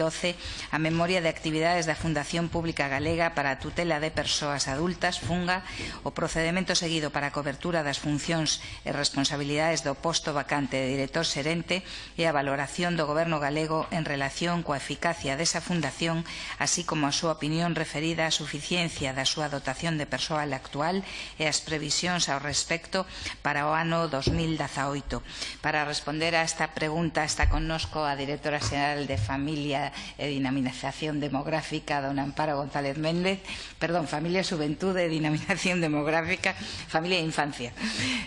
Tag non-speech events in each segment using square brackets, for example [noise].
12 a memoria de actividades da Fundación Pública Galega para a tutela de persoas adultas, FUNGA, o procedimento seguido para a cobertura das funcións e responsabilidades do posto vacante de director xerente e a valoración do Goberno galego en relación coa eficacia desa fundación, así como a súa opinión referida á suficiencia da súa dotación de persoal actual e as previsións ao respecto para o ano 2018. Para responder a esta pregunta está connosco a directora xeral de Familia E Dinamización Demográfica don Amparo González Méndez, perdón, Familia Juventude e Dinamización Demográfica, Familia e Infancia.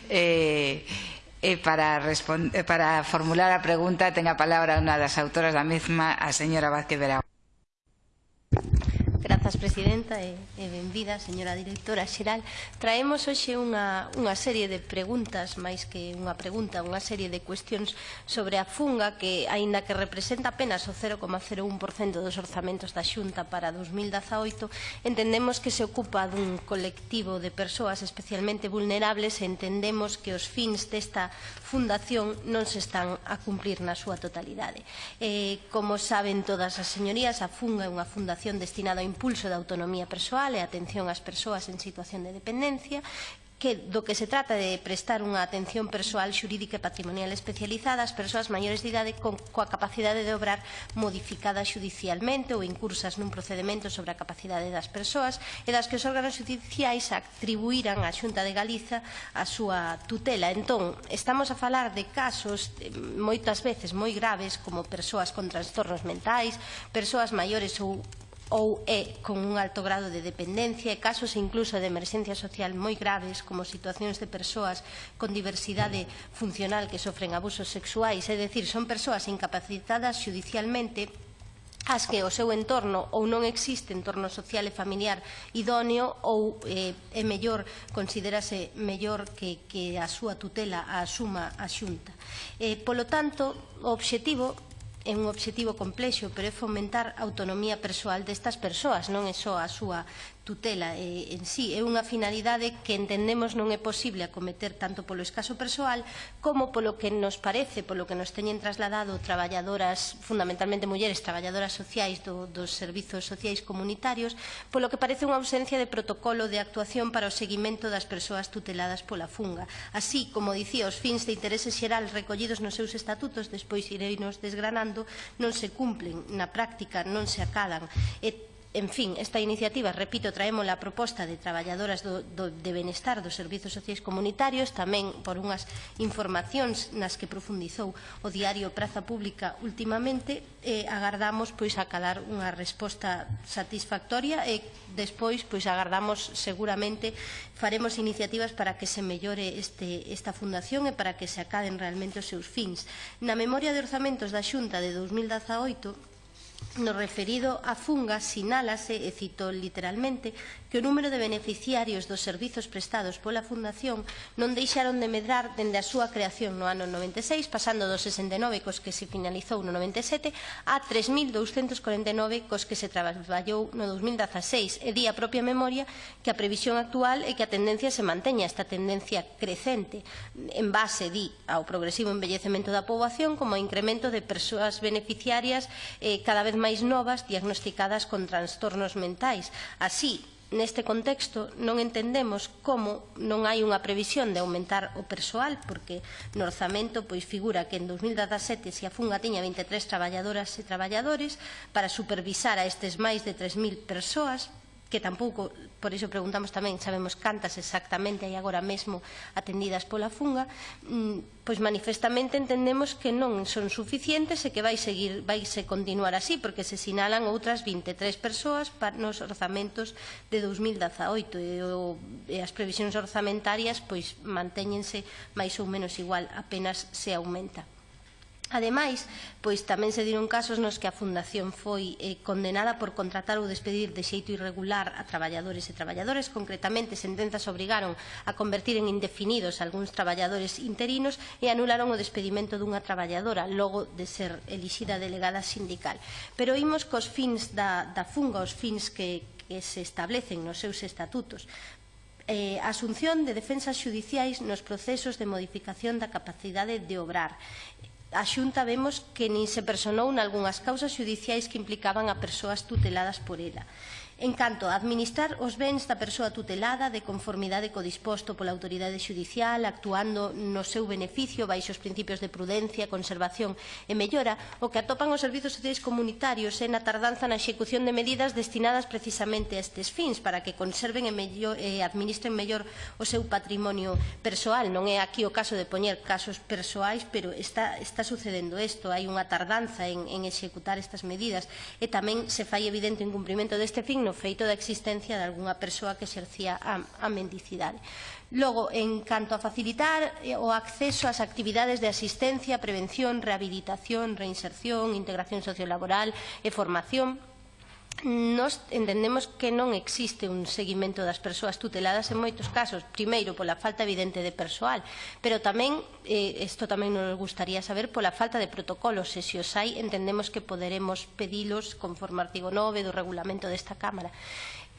Eh, E para, eh, para formular a pregunta, ten a palabra unha das autoras da mesma, a señora Vázquez Veragón. Grazas, Presidenta, e, e benvida, señora Directora Xeral. Traemos hoxe unha, unha serie de preguntas, máis que unha pregunta, unha serie de cuestións sobre a funga que, aínda que representa apenas o 0,01% dos orzamentos da Xunta para 2018, entendemos que se ocupa dun colectivo de persoas especialmente vulnerables e entendemos que os fins desta fundación non se están a cumplir na súa totalidade. Eh, como saben todas as señorías, a funga é unha fundación destinada ao impulso impulso da autonomía persoal e atención ás persoas en situación de dependencia que do que se trata de prestar unha atención persoal xurídica e patrimonial especializada ás persoas maiores de idade con, coa capacidade de obrar modificada judicialmente ou incursas nun procedimento sobre a capacidade das persoas e das que os órganos judiciais atribuíran á Xunta de Galiza a súa tutela. Entón, estamos a falar de casos eh, moitas veces moi graves como persoas con trastornos mentais, persoas maiores ou ou é con un alto grado de dependencia e casos incluso de emerxencia social moi graves como situacións de persoas con diversidade funcional que sofren abusos sexuais, é dicir, son persoas incapacitadas judicialmente as que o seu entorno ou non existe entorno social e familiar idóneo ou eh, é mellor, considerase mellor que, que a súa tutela a asuma a xunta. Eh, polo tanto, o obxectivo é un obxectivo complexo, pero é fomentar a autonomía persoal destas persoas, non é só a súa tutela eh, en sí é unha finalidade que entendemos non é posible acometer tanto polo escaso persoal como polo que nos parece, polo que nos teñen trasladado traballadoras, fundamentalmente mulleres, traballadoras sociais do, dos servizos sociais comunitarios, polo que parece unha ausencia de protocolo de actuación para o seguimento das persoas tuteladas pola funga. Así, como dicía, os fins de interese xeral recollidos nos seus estatutos, despois irei nos desgranando, non se cumplen na práctica, non se acadan. E En fin, esta iniciativa, repito, traemos a proposta de traballadoras do, do, de benestar dos servizos sociais comunitarios, tamén por unhas informacións nas que profundizou o diario Praza Pública últimamente, eh, agardamos pois acadar unha resposta satisfactoria e despois pois agardamos seguramente faremos iniciativas para que se mellore este, esta fundación e para que se acaden realmente os seus fins. Na memoria de orzamentos da Xunta de 2018 No referido a funga sinálase, e cito literalmente, que o número de beneficiarios dos servizos prestados pola Fundación non deixaron de medrar dende a súa creación no ano 96, pasando dos 69 cos que se finalizou no 97 a 3.249 cos que se traballou no 2016, e di a propia memoria que a previsión actual é que a tendencia se manteña esta tendencia crecente, en base, di, ao progresivo envellecemento da poboación como ao incremento de persoas beneficiarias eh, cada vez máis novas diagnosticadas con trastornos mentais. Así, neste contexto non entendemos como non hai unha previsión de aumentar o persoal porque no orzamento pois figura que en 2017 se a Funga tiña 23 traballadoras e traballadores para supervisar a estes máis de 3.000 persoas que tampouco, por iso preguntamos tamén, sabemos cantas exactamente hai agora mesmo atendidas pola funga, mm, pois manifestamente entendemos que non son suficientes e que vai seguir, vai se continuar así, porque se sinalan outras 23 persoas para nos orzamentos de 2018 e, o, e as previsións orzamentarias pois mantéñense máis ou menos igual, apenas se aumenta. Ademais, pois tamén se diron casos nos que a Fundación foi eh, condenada por contratar ou despedir de xeito irregular a traballadores e traballadoras. Concretamente, sentenzas obrigaron a convertir en indefinidos algúns traballadores interinos e anularon o despedimento dunha traballadora logo de ser elixida delegada sindical. Pero imos cos fins da, da funga, os fins que, que se establecen nos seus estatutos eh, asunción de defensas xudiciais nos procesos de modificación da capacidade de obrar a Xunta vemos que nin se personou nalgúnas causas xudiciais que implicaban a persoas tuteladas por ela en canto a administrar os bens da persoa tutelada de conformidade co disposto pola autoridade judicial, actuando no seu beneficio baixo os principios de prudencia, conservación e mellora, o que atopan os servizos sociais comunitarios é na tardanza na execución de medidas destinadas precisamente a estes fins, para que conserven e, mellor, e administren mellor o seu patrimonio persoal. Non é aquí o caso de poñer casos persoais, pero está, está sucedendo isto, hai unha tardanza en, en executar estas medidas e tamén se fai evidente o incumprimento deste fin no feito da existencia de algunha persoa que exercía a, a mendicidade. Logo, en canto a facilitar eh, o acceso ás actividades de asistencia, prevención, rehabilitación, reinserción, integración sociolaboral e formación, Nos entendemos que non existe un seguimento das persoas tuteladas en moitos casos, primeiro pola falta evidente de persoal, pero tamén, eh, isto tamén nos gustaría saber, pola falta de protocolos, e se os hai, entendemos que poderemos pedilos conforme ao artigo 9 do regulamento desta Cámara.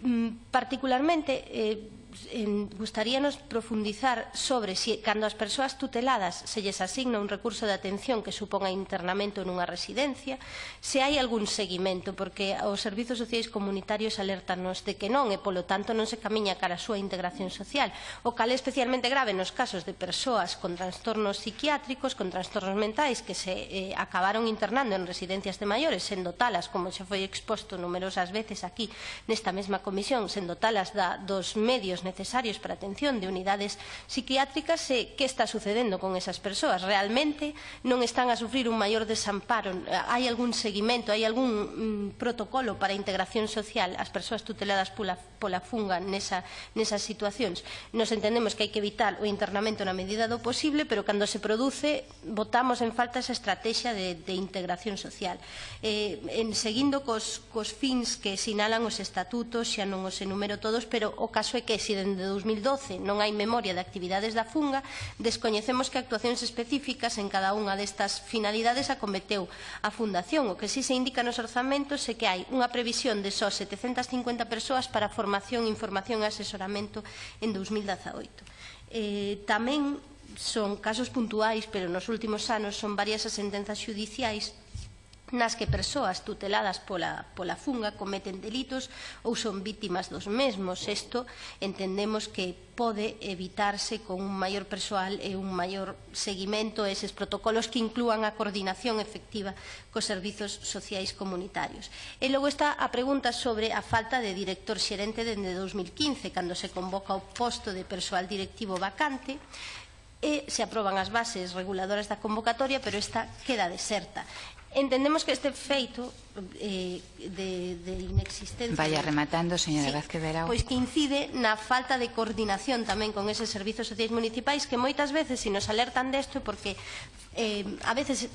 Mm, particularmente, eh, en, gustaríanos profundizar sobre se si, cando as persoas tuteladas se lles asigna un recurso de atención que suponga internamento nunha residencia, se hai algún seguimento, porque os servizos sociais comunitarios alertanos de que non e, polo tanto, non se camiña cara a súa integración social, o cal é especialmente grave nos casos de persoas con trastornos psiquiátricos, con trastornos mentais que se eh, acabaron internando en residencias de maiores, sendo talas, como xa foi exposto numerosas veces aquí nesta mesma comisión, sendo talas da, dos medios necesarios para a atención de unidades psiquiátricas e que está sucedendo con esas persoas. Realmente non están a sufrir un maior desamparo? Hai algún seguimento, hai algún mm, protocolo para a integración social as persoas tuteladas pola, pola funga nesa, nesas situacións? Nos entendemos que hai que evitar o internamento na medida do posible, pero cando se produce votamos en falta esa estrategia de, de integración social. Eh, en seguindo cos, cos fins que sinalan os estatutos, xa non os enumero todos, pero o caso é que se dende 2012 non hai memoria de actividades da Funga, descoñecemos que actuacións específicas en cada unha destas finalidades acometeu a Fundación, o que si se indica nos orzamentos é que hai unha previsión de só 750 persoas para formación, información e asesoramento en 2018. Eh, tamén son casos puntuais, pero nos últimos anos son varias as sentenzas xudiciais nas que persoas tuteladas pola, pola funga cometen delitos ou son vítimas dos mesmos. Isto entendemos que pode evitarse con un maior persoal e un maior seguimento a eses protocolos que inclúan a coordinación efectiva cos servizos sociais comunitarios. E logo está a pregunta sobre a falta de director xerente dende 2015, cando se convoca o posto de persoal directivo vacante, e se aproban as bases reguladoras da convocatoria, pero esta queda deserta entendemos que este feito eh, de, de inexistencia... Vaya rematando, señora sí, Vázquez Verao. Pois que incide na falta de coordinación tamén con eses servizos sociais municipais que moitas veces, se nos alertan desto, porque eh, a veces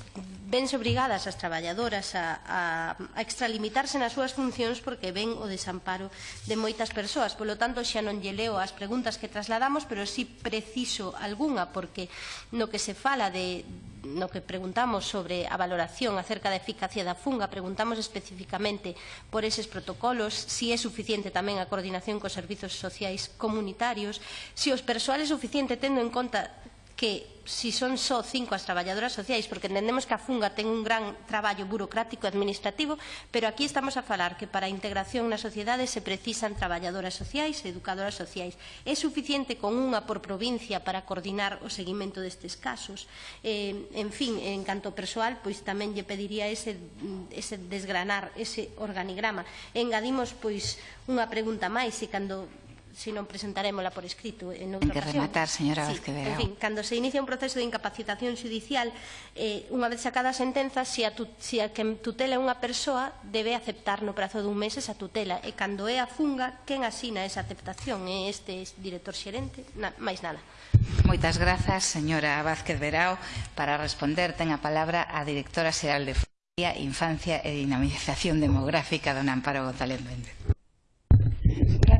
vense obrigadas as traballadoras a, a, a extralimitarse nas súas funcións porque ven o desamparo de moitas persoas. Polo tanto, xa non lle leo as preguntas que trasladamos, pero sí preciso algunha, porque no que se fala de, no que preguntamos sobre a valoración acerca da eficacia da funga, preguntamos especificamente por eses protocolos, si é suficiente tamén a coordinación cos servizos sociais comunitarios, se si os persoal é suficiente tendo en conta que si son só cinco as traballadoras sociais, porque entendemos que a Funga ten un gran traballo burocrático e administrativo, pero aquí estamos a falar que para a integración na sociedade se precisan traballadoras sociais e educadoras sociais. É suficiente con unha por provincia para coordinar o seguimento destes casos? Eh, en fin, en canto persoal, pois tamén lle pediría ese, ese desgranar, ese organigrama. Engadimos pois unha pregunta máis, e cando se non presentarémola por escrito en outra que ocasión. rematar, señora sí, Vázquez En fin, cando se inicia un proceso de incapacitación judicial, eh, unha vez sacada a sentenza, se a, tu, se a que tutela unha persoa, debe aceptar no prazo dun mes esa tutela. E cando é a funga, quen asina esa aceptación? É este director xerente? Na, máis nada. Moitas grazas, señora Vázquez Verao. Para responder, ten a palabra a directora xeral de Familia, Infancia e Dinamización Demográfica, don Amparo González Méndez.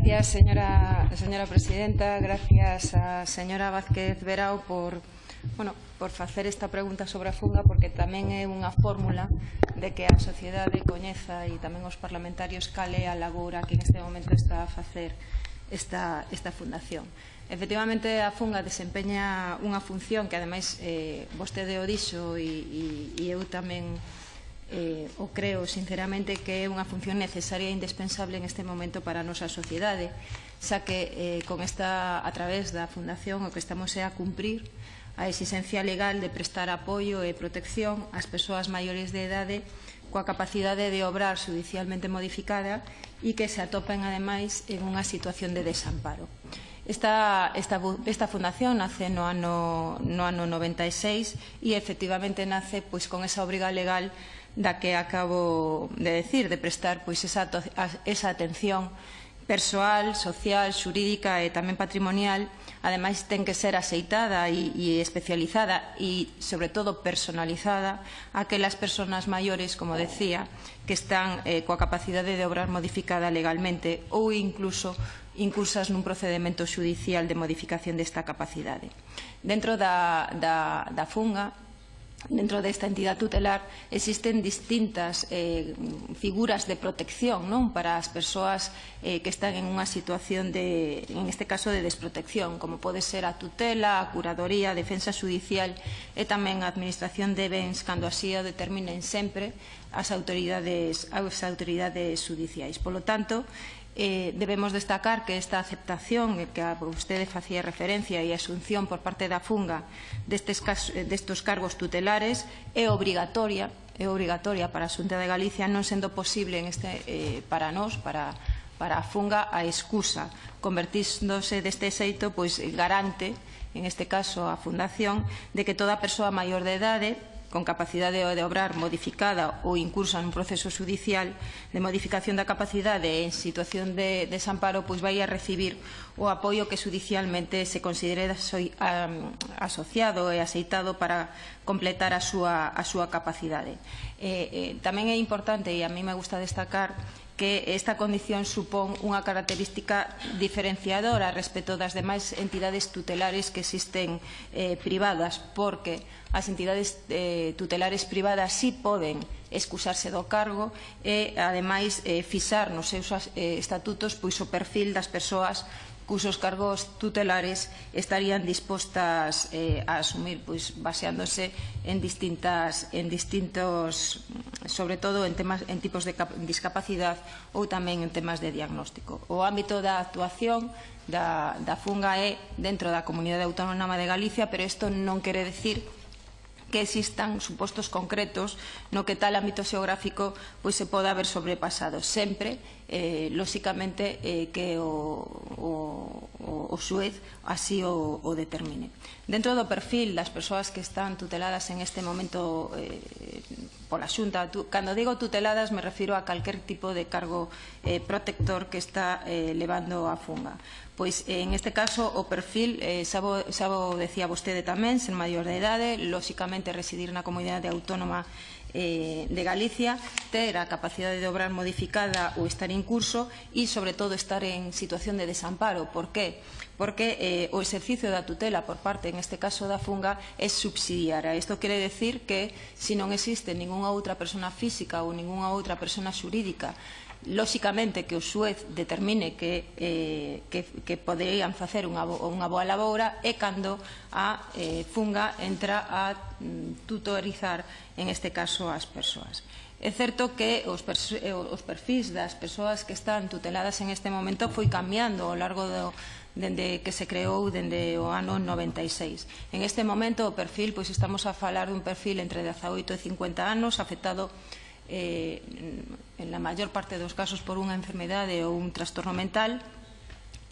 Gracias, señora, señora presidenta. Gracias a señora Vázquez Verao por, bueno, por facer esta pregunta sobre a fuga porque tamén é unha fórmula de que a sociedade coñeza e tamén os parlamentarios cale a labora que en este momento está a facer esta, esta fundación. Efectivamente, a funga desempeña unha función que ademais eh, vostede o dixo e, e, e eu tamén eh, o creo sinceramente que é unha función necesaria e indispensable en este momento para a nosa sociedade, xa que eh, con esta, a través da Fundación o que estamos é a cumprir a exigencia legal de prestar apoio e protección ás persoas maiores de edade coa capacidade de obrar judicialmente modificada e que se atopen ademais en unha situación de desamparo. Esta, esta, esta fundación nace no ano, no ano 96 e efectivamente nace pois, con esa obriga legal da que acabo de decir, de prestar pois esa, esa atención persoal, social, xurídica e tamén patrimonial, ademais ten que ser aceitada e, e especializada e, sobre todo, personalizada a que las persoas maiores, como decía, que están eh, coa capacidade de obrar modificada legalmente ou incluso incursas nun procedimento judicial de modificación desta capacidade. Dentro da, da, da funga, dentro desta entidade tutelar existen distintas eh, figuras de protección non para as persoas eh, que están en unha situación de, en este caso, de desprotección, como pode ser a tutela, a curadoría, a defensa judicial e tamén a administración de bens cando así o determinen sempre as autoridades, as autoridades judiciais. Polo tanto, Eh, debemos destacar que esta aceptación eh, que a usted facía referencia e asunción por parte da Funga destes, eh, destos cargos tutelares é obrigatoria é obrigatoria para a Xunta de Galicia non sendo posible en este, eh, para nós, para, para a Funga a excusa, convertíndose deste xeito pois garante en este caso a Fundación de que toda persoa maior de idade con capacidade de obrar modificada ou incursa nun proceso judicial de modificación da capacidade en situación de desamparo, pois vai a recibir o apoio que judicialmente se considere asociado e aceitado para completar a súa, a súa capacidade. Eh, eh, tamén é importante, e a mí me gusta destacar, que esta condición supón unha característica diferenciadora respecto das demais entidades tutelares que existen eh, privadas, porque as entidades eh, tutelares privadas sí poden excusarse do cargo e, ademais, eh, fixar nos seus eh, estatutos pois o perfil das persoas cusos cargos tutelares estarían dispostas eh, a asumir, pois, baseándose en distintas, en distintos, sobre todo en, temas, en tipos de discapacidade ou tamén en temas de diagnóstico. O ámbito da actuación da, da FUNGA é dentro da Comunidade Autónoma de Galicia, pero isto non quere decir que que existan supostos concretos no que tal ámbito xeográfico pois se poda haber sobrepasado sempre eh, lóxicamente eh, que o, o, o Suez así o, o determine. Dentro do perfil das persoas que están tuteladas en este momento eh, pola Xunta. Tu, cando digo tuteladas me refiro a calquer tipo de cargo eh, protector que está eh, levando a funga. Pois eh, en este caso o perfil, eh, sabo, sabo decía vostede tamén, ser maior de idade, lóxicamente residir na comunidade autónoma eh, de Galicia, ter a capacidade de obrar modificada ou estar en curso e, sobre todo, estar en situación de desamparo. Por qué? porque eh, o exercicio da tutela por parte, en este caso, da funga é subsidiaria. Isto quere decir que, se non existe ningunha outra persona física ou ningunha outra persona xurídica lóxicamente que o xuez determine que, eh, que, que poderían facer unha, unha boa laboura é cando a eh, funga entra a mm, tutorizar en este caso as persoas. É certo que os, eh, os perfis das persoas que están tuteladas en este momento foi cambiando ao largo do, dende que se creou dende o ano 96. En este momento o perfil, pois estamos a falar dun perfil entre 18 e 50 anos, afectado eh, en, la maior parte dos casos por unha enfermedade ou un trastorno mental,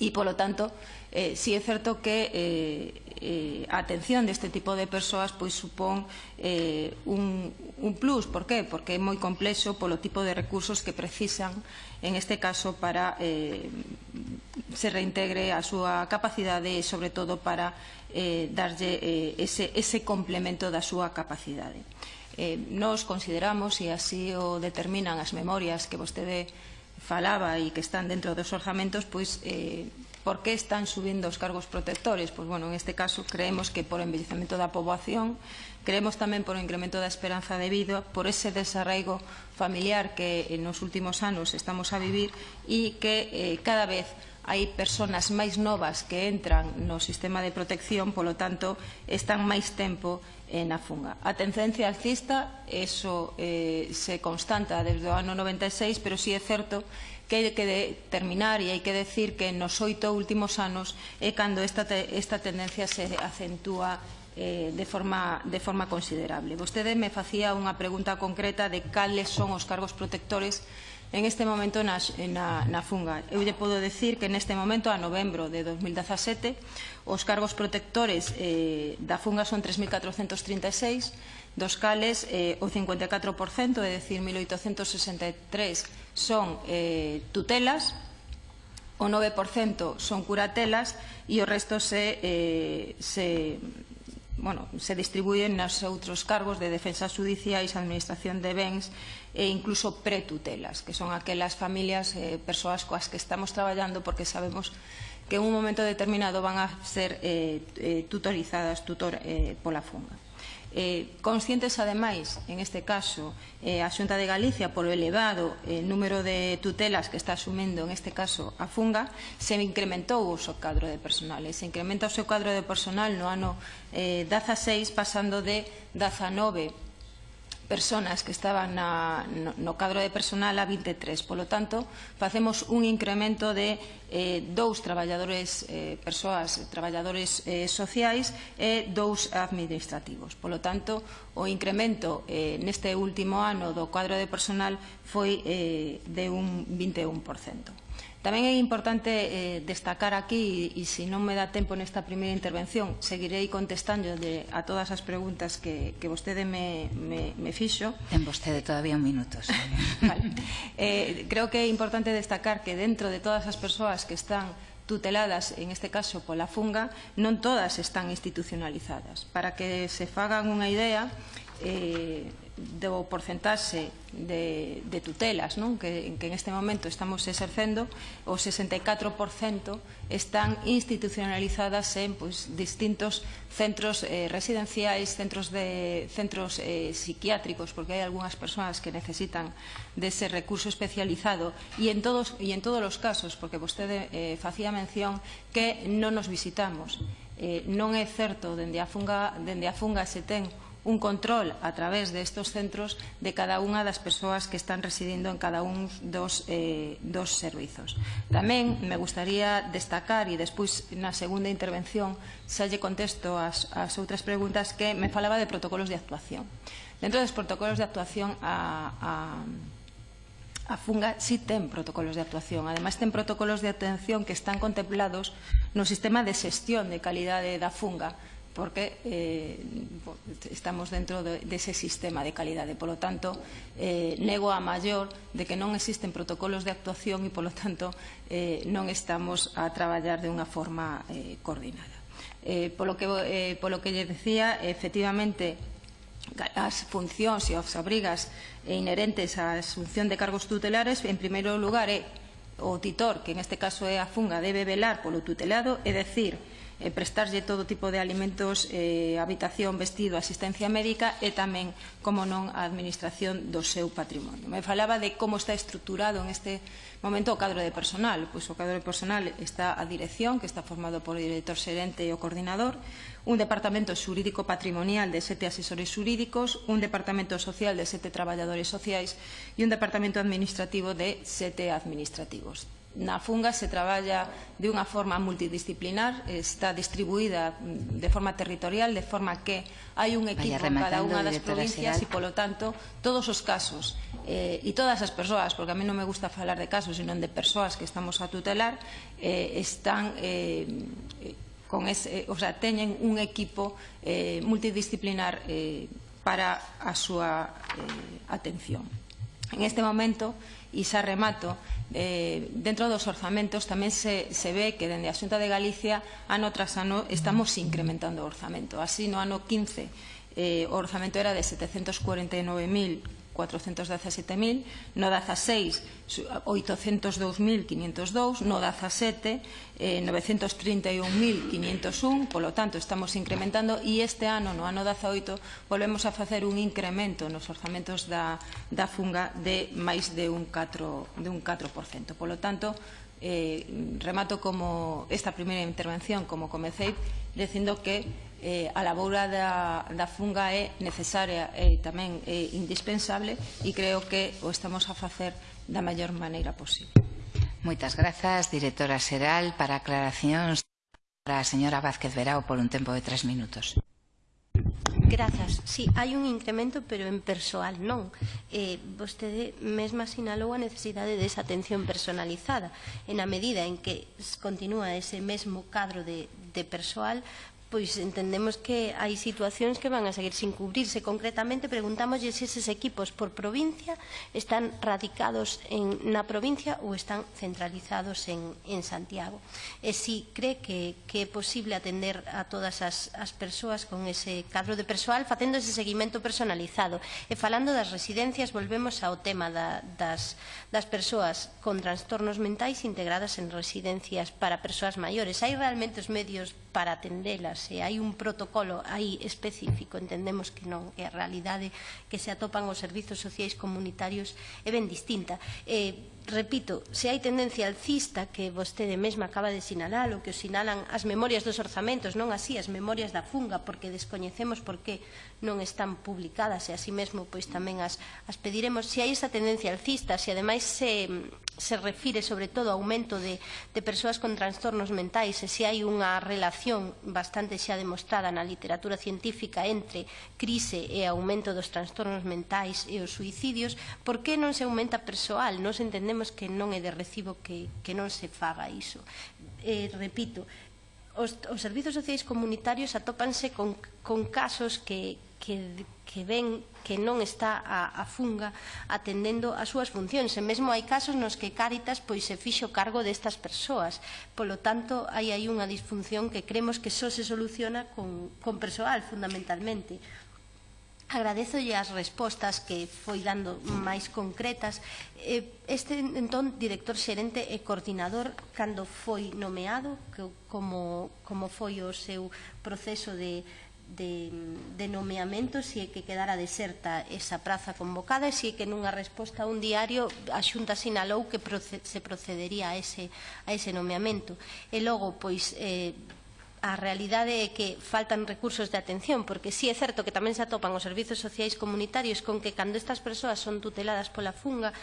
y, por lo tanto, eh, sí é certo que eh, eh, a atención deste tipo de persoas pois supón eh, un, un plus. Por qué? Porque é moi complexo polo tipo de recursos que precisan, en este caso, para eh, se reintegre a súa capacidade e, sobre todo, para eh, darlle eh, ese, ese complemento da súa capacidade. Eh, nos consideramos, e así o determinan as memorias que vostede falaba e que están dentro dos orzamentos, pois eh, por que están subindo os cargos protectores? Pois, bueno, en este caso creemos que por envellecemento da poboación, creemos tamén por o incremento da esperanza de vida, por ese desarraigo familiar que eh, nos últimos anos estamos a vivir e que eh, cada vez hai persoas máis novas que entran no sistema de protección, polo tanto, están máis tempo eh, na funga. A tendencia alcista, eso eh, se constanta desde o ano 96, pero sí é certo que hai que determinar e hai que decir que nos oito últimos anos é cando esta, te, esta tendencia se acentúa eh, de, forma, de forma considerable. Vostede me facía unha pregunta concreta de cales son os cargos protectores en este momento na, na, na funga. Eu lle podo decir que neste momento, a novembro de 2017, os cargos protectores eh, da funga son 3.436, dos cales eh, o 54%, é dicir, 1.863, son eh, tutelas, o 9% son curatelas e o resto se, eh, se bueno, se distribúen nos outros cargos de defensa judiciais, administración de bens e incluso pretutelas, que son aquelas familias, eh, persoas coas que estamos traballando porque sabemos que en un momento determinado van a ser eh, eh, tutorizadas tutor, eh, pola funga. Eh, conscientes, ademais, en este caso, eh, a Xunta de Galicia, por o elevado eh, número de tutelas que está asumendo, en este caso, a Funga, se incrementou o seu cadro de personal. E se incrementa o seu cadro de personal no ano eh, 16, pasando de 19 personas que estaban na, no, no cadro de personal a 23. Polo tanto, facemos un incremento de eh, dous traballadores, eh, persoas, traballadores eh, sociais e dous administrativos. Polo tanto, o incremento eh, neste último ano do cadro de personal foi eh, de un 21%. Tamén é importante eh, destacar aquí, e, e se non me dá tempo nesta primeira intervención, seguirei contestando de, a todas as preguntas que, que vostede me, me, me fixo. Ten vostede todavía un minuto. [laughs] vale. eh, creo que é importante destacar que dentro de todas as persoas que están tuteladas, en este caso pola funga, non todas están institucionalizadas. Para que se fagan unha idea, eh, do porcentaxe de, de tutelas non? Que, que en este momento estamos exercendo o 64% están institucionalizadas en pois, distintos centros eh, residenciais centros, de, centros eh, psiquiátricos porque hai algunhas persoas que necesitan dese recurso especializado e en todos, e en todos os casos porque vostede eh, facía mención que non nos visitamos eh, non é certo dende a funga, dende a funga se ten un control a través destes centros de cada unha das persoas que están residindo en cada un dos, eh, dos servizos. Tamén me gustaría destacar e despois na segunda intervención xa lle contesto as, as outras preguntas que me falaba de protocolos de actuación. Dentro dos protocolos de actuación a, a a Funga sí ten protocolos de actuación. Ademais, ten protocolos de atención que están contemplados no sistema de xestión de calidade da Funga, porque eh, estamos dentro de, dese sistema de calidade. Polo tanto, eh, nego a maior de que non existen protocolos de actuación e, polo tanto, eh, non estamos a traballar de unha forma eh, coordinada. Eh, polo, que, eh, polo que lle decía, efectivamente, as funcións e as obrigas inherentes á asunción de cargos tutelares, en primeiro lugar, é o titor, que en este caso é a funga, debe velar polo tutelado, é decir, eh, prestarlle todo tipo de alimentos, eh, habitación, vestido, asistencia médica e tamén, como non, a administración do seu patrimonio. Me falaba de como está estruturado en este momento o cadro de personal. Pois o cadro de personal está a dirección, que está formado por o director xerente e o coordinador, un departamento xurídico patrimonial de sete asesores xurídicos, un departamento social de sete traballadores sociais e un departamento administrativo de sete administrativos. Na Funga se traballa de unha forma multidisciplinar, está distribuída mm, de forma territorial, de forma que hai un equipo en cada unha das provincias e, polo tanto, todos os casos eh, e todas as persoas, porque a mí non me gusta falar de casos, senón de persoas que estamos a tutelar, eh, están... Eh, con ese, eh, o sea, teñen un equipo eh, multidisciplinar eh, para a súa eh, atención. En este momento, e xa remato, eh, dentro dos orzamentos tamén se, se ve que dende a Xunta de Galicia ano tras ano estamos incrementando o orzamento. Así no ano 15 eh, o orzamento era de 749.000 417.000, no 16, 802.502, no 17, eh, 931.501, polo tanto estamos incrementando e este ano, no ano 18, volvemos a facer un incremento nos orzamentos da, da funga de máis de un 4%. De un 4%. Polo tanto, eh, remato como esta primeira intervención como comecei dicindo que eh, a labora da, da funga é necesaria e tamén é indispensable e creo que o estamos a facer da maior maneira posible. Moitas grazas, directora Seral, para aclaracións para a señora Vázquez Verao por un tempo de tres minutos. Grazas. Sí, hai un incremento, pero en persoal non. Eh, vostede mesma sinalou a necesidade desa atención personalizada. En a medida en que continúa ese mesmo cadro de, de persoal, pois entendemos que hai situacións que van a seguir sin cubrirse. Concretamente, preguntámoslle se eses equipos por provincia están radicados en, na provincia ou están centralizados en, en Santiago. E si cree que, que é posible atender a todas as, as persoas con ese cadro de persoal facendo ese seguimento personalizado. E falando das residencias, volvemos ao tema da, das, das persoas con trastornos mentais integradas en residencias para persoas maiores. Hai realmente os medios para atendelas se Hai un protocolo aí específico, entendemos que non, que a realidade que se atopan os servizos sociais comunitarios é ben distinta. Eh, repito, se hai tendencia alcista que vostede mesma acaba de sinalar o que sinalan as memorias dos orzamentos, non así as memorias da funga, porque descoñecemos por que non están publicadas e así mesmo pois tamén as, as pediremos. Se hai esa tendencia alcista, se ademais se, se refire sobre todo ao aumento de, de persoas con trastornos mentais e se hai unha relación bastante xa demostrada na literatura científica entre crise e aumento dos trastornos mentais e os suicidios, por que non se aumenta persoal? Nos entendemos entendemos que non é de recibo que, que non se faga iso. Eh, repito, os, os servizos sociais comunitarios atópanse con, con casos que, que, que ven que non está a, a funga atendendo as súas funcións. E mesmo hai casos nos que Cáritas pois se fixo cargo destas persoas. Polo tanto, hai aí unha disfunción que cremos que só se soluciona con, con persoal, fundamentalmente. Agradezolle as respostas que foi dando máis concretas. Eh, este, entón, director xerente e coordinador, cando foi nomeado, que, como, como foi o seu proceso de, de, de nomeamento se é que quedara deserta esa praza convocada e se é que nunha resposta a un diario a Xunta sinalou que se procedería a ese, a ese nomeamento. E logo, pois, eh, a realidade é que faltan recursos de atención, porque sí é certo que tamén se atopan os servizos sociais comunitarios con que cando estas persoas son tuteladas pola funga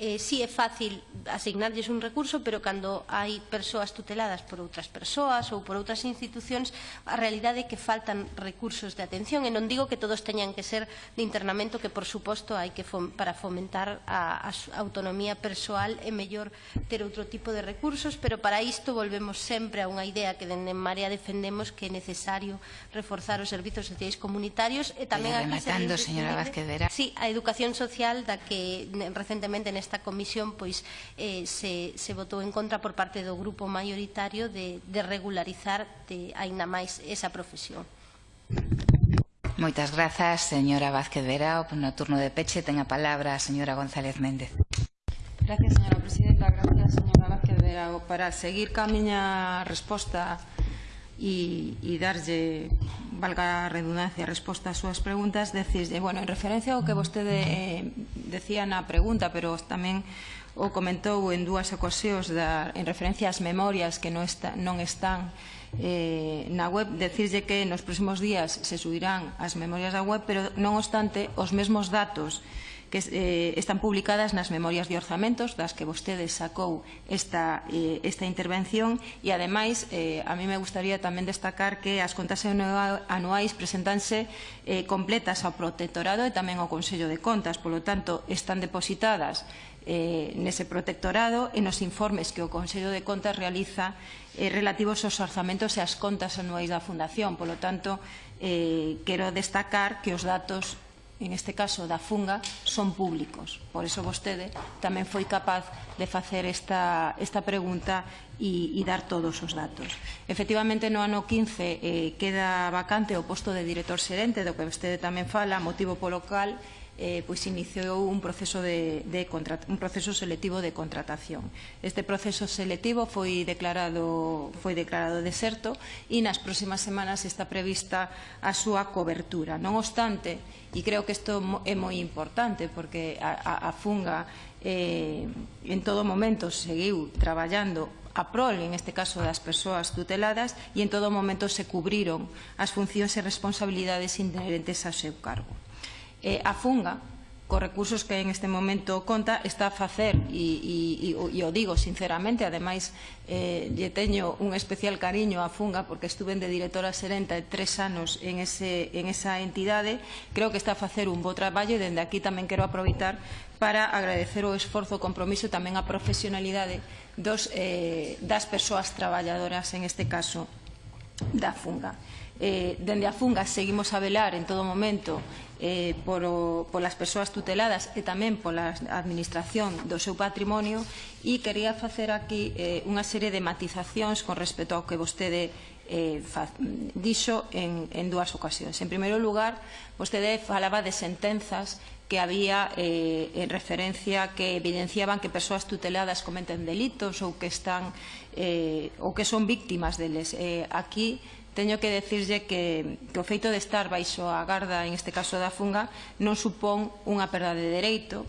eh, sí é fácil asignarlles un recurso, pero cando hai persoas tuteladas por outras persoas ou por outras institucións, a realidade é que faltan recursos de atención, e non digo que todos teñan que ser de internamento, que por suposto hai que fom para fomentar a, a autonomía persoal é mellor ter outro tipo de recursos, pero para isto volvemos sempre a unha idea que dende Marea defendemos que é necesario reforzar os servizos sociais comunitarios e tamén... aquí rematando, señora Vázquez Vera. Sí, a educación social da que recentemente neste esta comisión pois eh, se, se votou en contra por parte do grupo maioritario de, de regularizar de, aínda máis esa profesión. Moitas grazas, señora Vázquez Verao. No turno de peche ten a palabra a señora González Méndez. Gracias, señora presidenta. Gracias, señora Vázquez Verao. Para seguir ca miña resposta e, e darlle valga a redundancia, resposta ás súas preguntas, decíslle, eh, bueno, en referencia ao que vostede eh, decía na pregunta, pero tamén o comentou en dúas ocasións da, en referencia ás memorias que non, está, non están eh, na web, decirlle que nos próximos días se subirán as memorias da web, pero non obstante, os mesmos datos que eh, están publicadas nas memorias de orzamentos das que vostede sacou esta, eh, esta intervención e ademais eh, a mí me gustaría tamén destacar que as contas anuais presentanse eh, completas ao protectorado e tamén ao Consello de Contas polo tanto están depositadas eh, nese protectorado e nos informes que o Consello de Contas realiza eh, relativos aos orzamentos e as contas anuais da Fundación. Polo tanto, eh, quero destacar que os datos en este caso da funga, son públicos. Por eso vostede tamén foi capaz de facer esta, esta pregunta e, e dar todos os datos. Efectivamente, no ano 15 eh, queda vacante o posto de director xerente, do que vostede tamén fala, motivo polo cal eh, pois iniciou un proceso, de, de un proceso selectivo de contratación. Este proceso selectivo foi declarado, foi declarado deserto e nas próximas semanas está prevista a súa cobertura. Non obstante, e creo que isto é moi importante porque a, a, a Funga eh, en todo momento seguiu traballando a prol, en este caso, das persoas tuteladas e en todo momento se cubriron as funcións e responsabilidades inherentes ao seu cargo eh, a Funga, cos recursos que en este momento conta, está a facer, e, e, e o digo sinceramente, ademais eh, lle teño un especial cariño a Funga porque estuve de directora serenta de tres anos en, ese, en esa entidade, creo que está a facer un bo traballo e dende aquí tamén quero aproveitar para agradecer o esforzo, o compromiso e tamén a profesionalidade dos, eh, das persoas traballadoras, en este caso da Funga. Eh, dende a Funga seguimos a velar en todo momento eh, polo, polas persoas tuteladas e tamén pola administración do seu patrimonio e quería facer aquí eh, unha serie de matizacións con respecto ao que vostede eh, fa, dixo en, en dúas ocasións. En primeiro lugar, vostede falaba de sentenzas que había eh, en referencia que evidenciaban que persoas tuteladas cometen delitos ou que están eh, ou que son víctimas deles. Eh, aquí teño que decirlle que, que o feito de estar baixo a garda, en este caso da funga, non supón unha perda de dereito,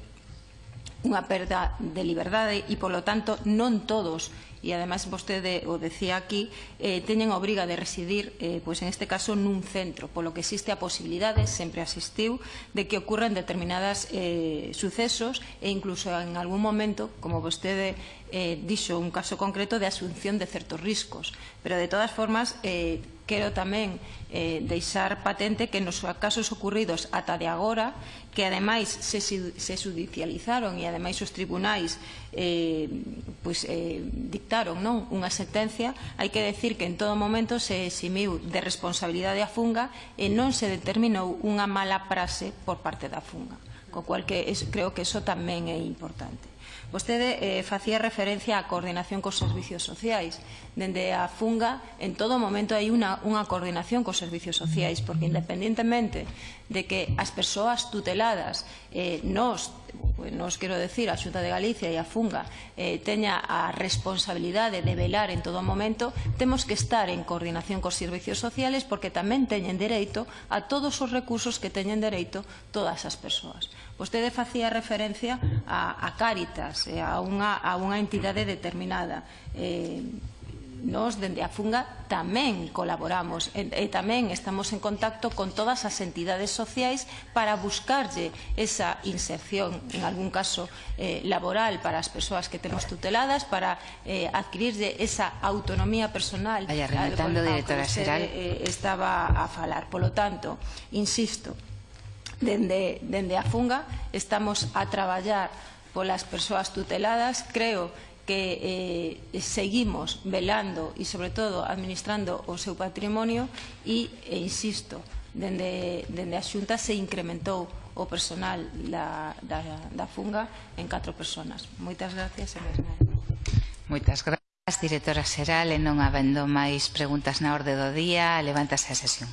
unha perda de liberdade e, polo tanto, non todos e ademais vostede o decía aquí, eh, teñen a obriga de residir, eh, pois en este caso, nun centro, polo que existe a posibilidade, sempre asistiu, de que ocurran determinadas eh, sucesos e incluso en algún momento, como vostede eh, dixo un caso concreto de asunción de certos riscos. Pero de todas formas, eh, quero tamén eh, deixar patente que nos casos ocurridos ata de agora, que ademais se, se judicializaron e ademais os tribunais eh, pues, eh, dictaron non unha sentencia, hai que decir que en todo momento se eximiu de responsabilidade a funga e non se determinou unha mala prase por parte da funga, co cual que es, creo que eso tamén é importante. Vostede eh, facía referencia á coordinación cos servicios sociais. Dende a FUNGA, en todo momento hai unha, unha coordinación cos servicios sociais, porque independentemente de que as persoas tuteladas eh, nos pues, nos quero decir a Xunta de Galicia e a Funga eh, teña a responsabilidade de velar en todo momento, temos que estar en coordinación cos servicios sociales porque tamén teñen dereito a todos os recursos que teñen dereito todas as persoas. Vostede facía referencia a, a Cáritas, eh, a, unha, a unha entidade determinada. Eh, Nos, dende a Funga, tamén colaboramos e, e tamén estamos en contacto con todas as entidades sociais para buscarlle esa inserción, en algún caso eh, laboral, para as persoas que temos tuteladas, para eh, adquirirlle esa autonomía personal. Vaya, rematando, directora xeral. Eh, estaba a falar. Polo tanto, insisto, dende, dende a Funga estamos a traballar polas persoas tuteladas, creo que eh, seguimos velando e, sobre todo, administrando o seu patrimonio e, e insisto, dende, dende a xunta se incrementou o personal da, da, da funga en catro personas. Moitas gracias, Elesna. Moitas gracias, directora Seral, e non habendo máis preguntas na orde do día, levántase a sesión.